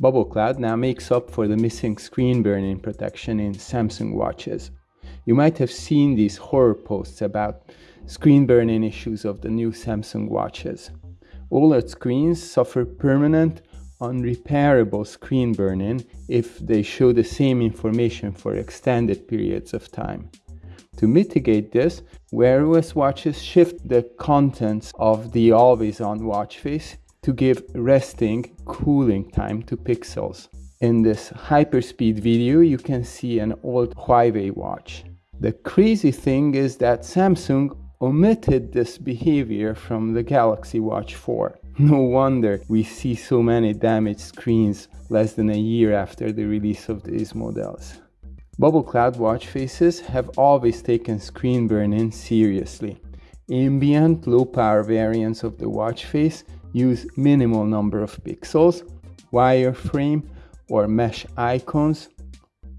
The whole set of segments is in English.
Bubble Cloud now makes up for the missing screen burn-in protection in Samsung watches. You might have seen these horror posts about screen burn-in issues of the new Samsung watches. OLED screens suffer permanent, unrepairable screen burn-in if they show the same information for extended periods of time. To mitigate this, Wear OS watches shift the contents of the always-on watch face to give resting, cooling time to pixels. In this hyperspeed video, you can see an old Huawei watch. The crazy thing is that Samsung omitted this behavior from the Galaxy Watch 4. No wonder we see so many damaged screens less than a year after the release of these models. Bubble Cloud watch faces have always taken screen burn-in seriously. Ambient low-power variants of the watch face use minimal number of pixels, wireframe or mesh icons,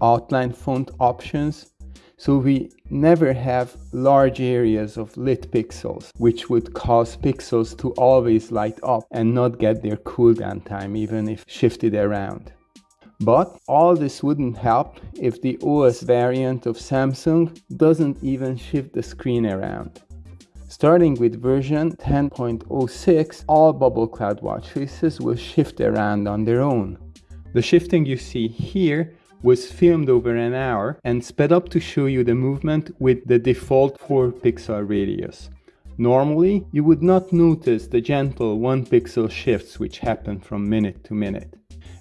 outline font options, so we never have large areas of lit pixels, which would cause pixels to always light up and not get their cooldown time even if shifted around. But all this wouldn't help if the OS variant of Samsung doesn't even shift the screen around. Starting with version 10.06, all Bubble Cloud watch faces will shift around on their own. The shifting you see here was filmed over an hour and sped up to show you the movement with the default 4 pixel radius. Normally, you would not notice the gentle 1 pixel shifts which happen from minute to minute.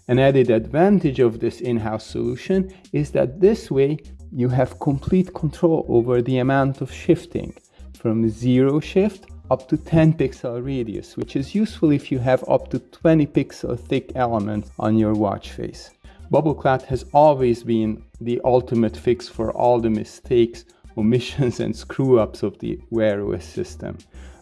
An added advantage of this in-house solution is that this way you have complete control over the amount of shifting from 0 shift up to 10 pixel radius, which is useful if you have up to 20 pixel thick elements on your watch face. Bubble Cloud has always been the ultimate fix for all the mistakes, omissions and screw-ups of the Wear OS system.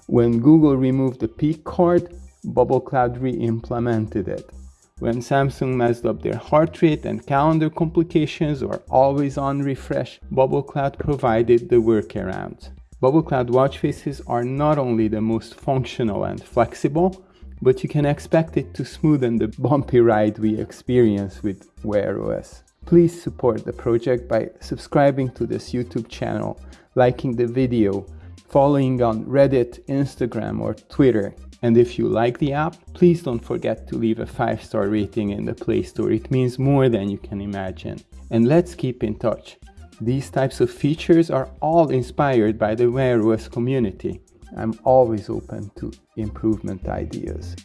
When Google removed the peek card, Bubble Cloud re-implemented it. When Samsung messed up their heart rate and calendar complications or always on refresh, Bubble Cloud provided the workaround. Bubble Cloud watch faces are not only the most functional and flexible, but you can expect it to smoothen the bumpy ride we experience with Wear OS. Please support the project by subscribing to this YouTube channel, liking the video, following on Reddit, Instagram or Twitter. And if you like the app, please don't forget to leave a 5-star rating in the Play Store. It means more than you can imagine. And let's keep in touch. These types of features are all inspired by the Wear OS community. I'm always open to improvement ideas.